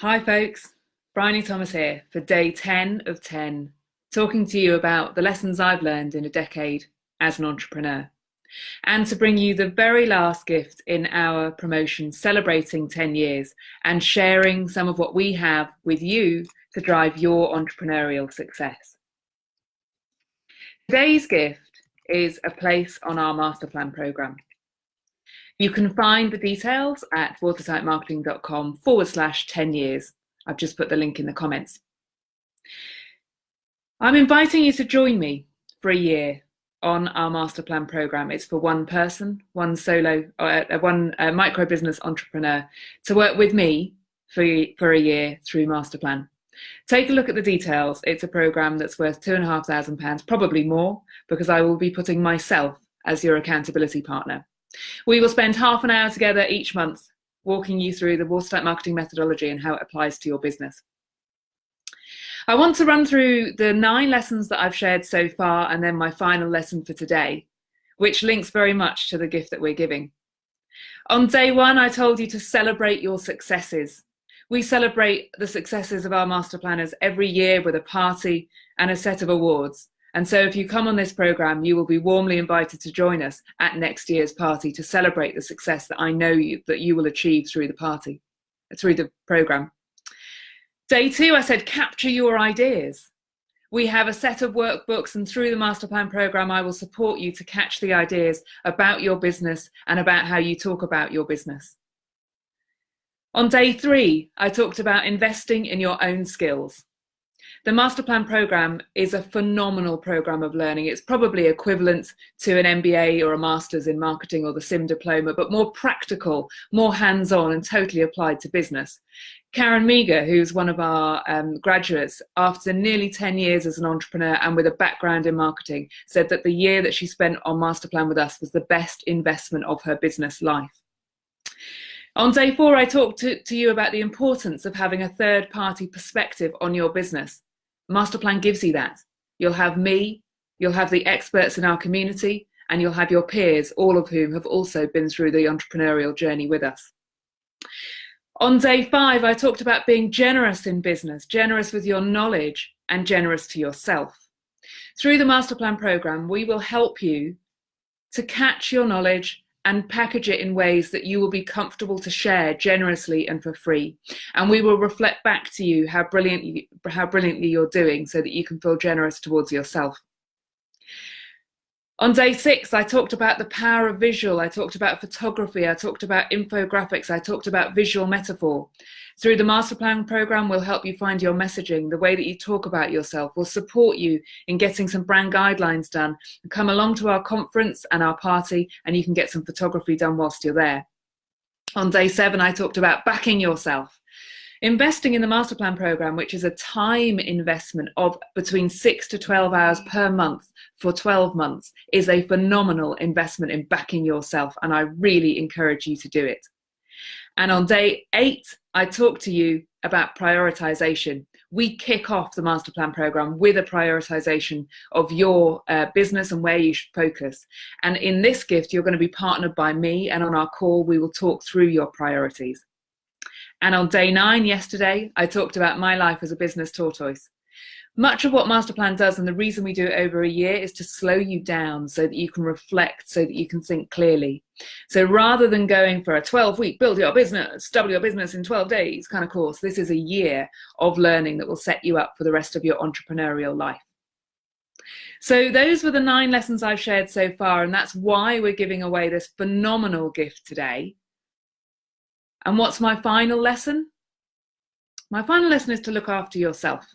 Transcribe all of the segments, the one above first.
Hi, folks. Bryony Thomas here for day 10 of 10, talking to you about the lessons I've learned in a decade as an entrepreneur, and to bring you the very last gift in our promotion celebrating 10 years and sharing some of what we have with you to drive your entrepreneurial success. Today's gift is a place on our master plan program. You can find the details at watertightmarketing.com forward slash 10 years. I've just put the link in the comments. I'm inviting you to join me for a year on our master plan program. It's for one person, one solo, uh, uh one uh, micro business entrepreneur to work with me for, for a year through master plan. Take a look at the details. It's a program that's worth two and a half thousand pounds, probably more, because I will be putting myself as your accountability partner. We will spend half an hour together each month walking you through the watertight marketing methodology and how it applies to your business. I want to run through the nine lessons that I've shared so far and then my final lesson for today, which links very much to the gift that we're giving. On day one, I told you to celebrate your successes. We celebrate the successes of our master planners every year with a party and a set of awards. And so if you come on this program, you will be warmly invited to join us at next year's party to celebrate the success that I know you, that you will achieve through the party, through the program. Day two, I said, capture your ideas. We have a set of workbooks and through the master plan program, I will support you to catch the ideas about your business and about how you talk about your business. On day three, I talked about investing in your own skills. The Master Plan program is a phenomenal program of learning. It's probably equivalent to an MBA or a Master's in Marketing or the CIM diploma, but more practical, more hands-on and totally applied to business. Karen Meager, who's one of our um, graduates, after nearly 10 years as an entrepreneur and with a background in marketing, said that the year that she spent on Master Plan with us was the best investment of her business life. On day four, I talked to, to you about the importance of having a third party perspective on your business. Masterplan gives you that. You'll have me, you'll have the experts in our community, and you'll have your peers, all of whom have also been through the entrepreneurial journey with us. On day five, I talked about being generous in business, generous with your knowledge and generous to yourself. Through the Masterplan program, we will help you to catch your knowledge and package it in ways that you will be comfortable to share generously and for free. And we will reflect back to you how brilliantly, how brilliantly you're doing so that you can feel generous towards yourself. On day six, I talked about the power of visual. I talked about photography. I talked about infographics. I talked about visual metaphor. Through the Master Plan program, we'll help you find your messaging, the way that you talk about yourself. We'll support you in getting some brand guidelines done. Come along to our conference and our party, and you can get some photography done whilst you're there. On day seven, I talked about backing yourself. Investing in the master plan program, which is a time investment of between six to 12 hours per month for 12 months, is a phenomenal investment in backing yourself. And I really encourage you to do it. And on day eight, I talk to you about prioritization. We kick off the master plan program with a prioritization of your uh, business and where you should focus. And in this gift, you're going to be partnered by me. And on our call, we will talk through your priorities. And on day nine, yesterday, I talked about my life as a business tortoise. Much of what Masterplan does, and the reason we do it over a year, is to slow you down so that you can reflect, so that you can think clearly. So rather than going for a 12 week build your business, double your business in 12 days kind of course, this is a year of learning that will set you up for the rest of your entrepreneurial life. So those were the nine lessons I've shared so far, and that's why we're giving away this phenomenal gift today. And what's my final lesson? My final lesson is to look after yourself.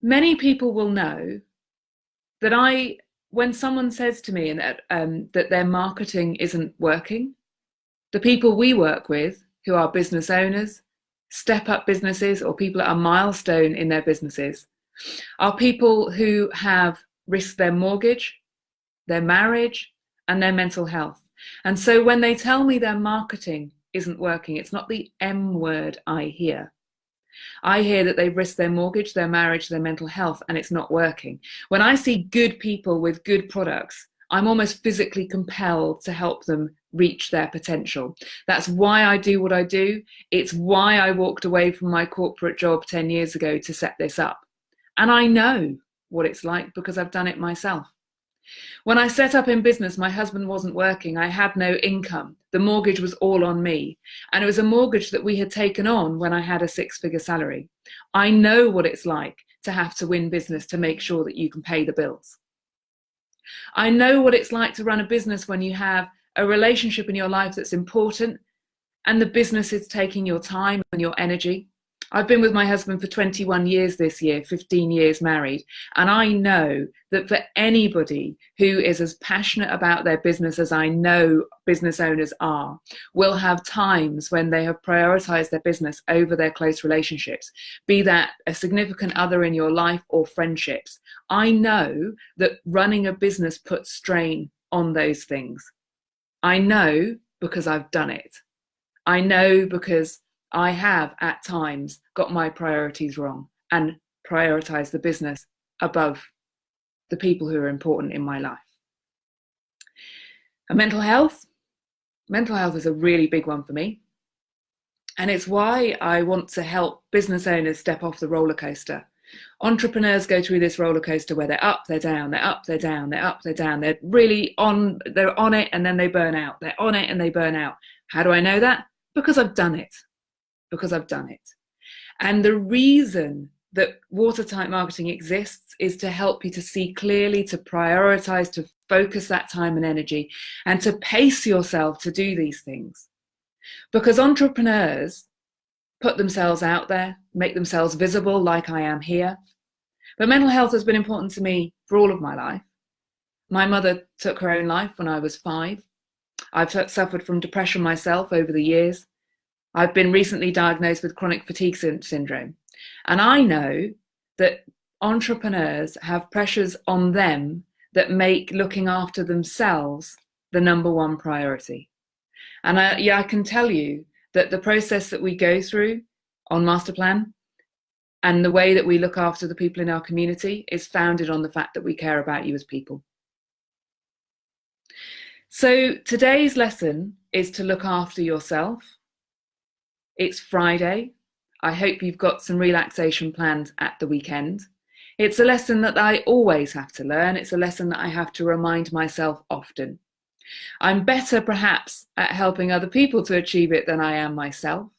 Many people will know that I, when someone says to me that, um, that their marketing isn't working, the people we work with, who are business owners, step up businesses, or people at a milestone in their businesses, are people who have risked their mortgage, their marriage, and their mental health. And so when they tell me their marketing isn't working, it's not the M word I hear. I hear that they've risked their mortgage, their marriage, their mental health, and it's not working. When I see good people with good products, I'm almost physically compelled to help them reach their potential. That's why I do what I do. It's why I walked away from my corporate job 10 years ago to set this up. And I know what it's like because I've done it myself. When I set up in business, my husband wasn't working. I had no income. The mortgage was all on me. And it was a mortgage that we had taken on when I had a six figure salary. I know what it's like to have to win business to make sure that you can pay the bills. I know what it's like to run a business when you have a relationship in your life that's important and the business is taking your time and your energy. I've been with my husband for 21 years this year, 15 years married, and I know that for anybody who is as passionate about their business as I know business owners are, will have times when they have prioritized their business over their close relationships, be that a significant other in your life or friendships. I know that running a business puts strain on those things. I know because I've done it. I know because I have at times got my priorities wrong and prioritized the business above the people who are important in my life. And mental health, mental health is a really big one for me. And it's why I want to help business owners step off the roller coaster. Entrepreneurs go through this roller coaster where they're up, they're down, they're up, they're down, they're up, they're down. They're really on, they're on it and then they burn out. They're on it and they burn out. How do I know that? Because I've done it because I've done it. And the reason that watertight marketing exists is to help you to see clearly, to prioritize, to focus that time and energy, and to pace yourself to do these things. Because entrepreneurs put themselves out there, make themselves visible, like I am here. But mental health has been important to me for all of my life. My mother took her own life when I was five. I've suffered from depression myself over the years. I've been recently diagnosed with chronic fatigue syndrome. And I know that entrepreneurs have pressures on them that make looking after themselves the number one priority. And I, yeah, I can tell you that the process that we go through on Masterplan and the way that we look after the people in our community is founded on the fact that we care about you as people. So today's lesson is to look after yourself it's Friday. I hope you've got some relaxation planned at the weekend. It's a lesson that I always have to learn. It's a lesson that I have to remind myself often. I'm better perhaps at helping other people to achieve it than I am myself.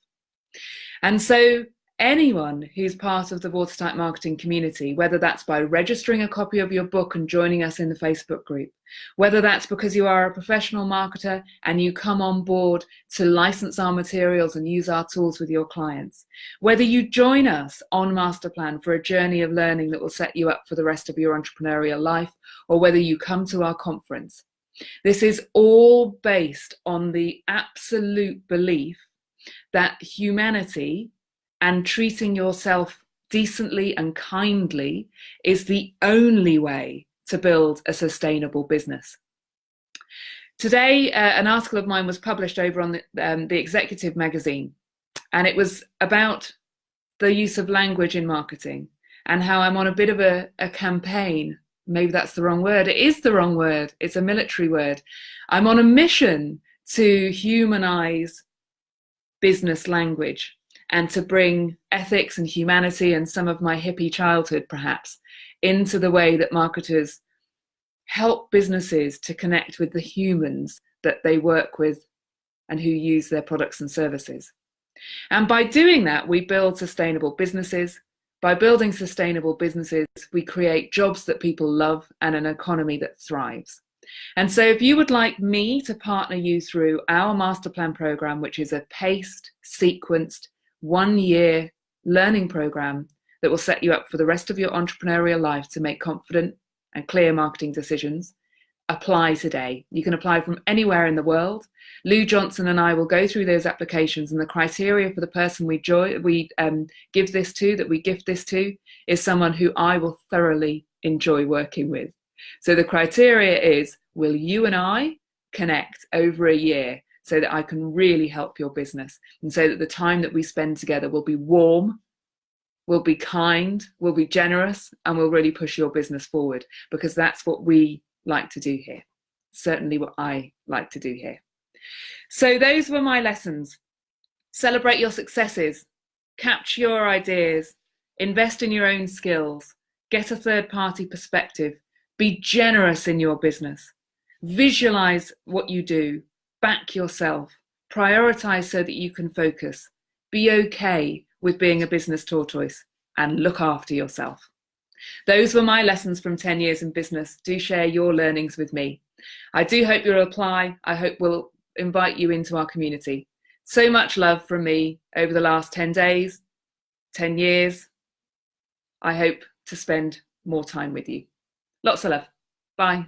And so anyone who's part of the Watertight Marketing community, whether that's by registering a copy of your book and joining us in the Facebook group, whether that's because you are a professional marketer and you come on board to license our materials and use our tools with your clients, whether you join us on Masterplan for a journey of learning that will set you up for the rest of your entrepreneurial life, or whether you come to our conference. This is all based on the absolute belief that humanity and treating yourself decently and kindly is the only way to build a sustainable business. Today, uh, an article of mine was published over on the, um, the Executive magazine, and it was about the use of language in marketing and how I'm on a bit of a, a campaign. Maybe that's the wrong word. It is the wrong word. It's a military word. I'm on a mission to humanize business language and to bring ethics and humanity and some of my hippie childhood perhaps into the way that marketers help businesses to connect with the humans that they work with and who use their products and services. And by doing that, we build sustainable businesses. By building sustainable businesses, we create jobs that people love and an economy that thrives. And so if you would like me to partner you through our master plan program, which is a paced, sequenced, one year learning program that will set you up for the rest of your entrepreneurial life to make confident and clear marketing decisions. Apply today. You can apply from anywhere in the world. Lou Johnson and I will go through those applications, and the criteria for the person we, joy, we um, give this to, that we gift this to, is someone who I will thoroughly enjoy working with. So the criteria is will you and I connect over a year so that I can really help your business and so that the time that we spend together will be warm, will be kind, will be generous, and will really push your business forward because that's what we like to do here. certainly what I like to do here. So those were my lessons. Celebrate your successes, capture your ideas, invest in your own skills, get a third party perspective, be generous in your business, visualize what you do, back yourself, prioritize so that you can focus, be okay with being a business tortoise, and look after yourself. Those were my lessons from 10 years in business. Do share your learnings with me. I do hope you'll apply. I hope we'll invite you into our community. So much love from me over the last 10 days, 10 years. I hope to spend more time with you. Lots of love. Bye.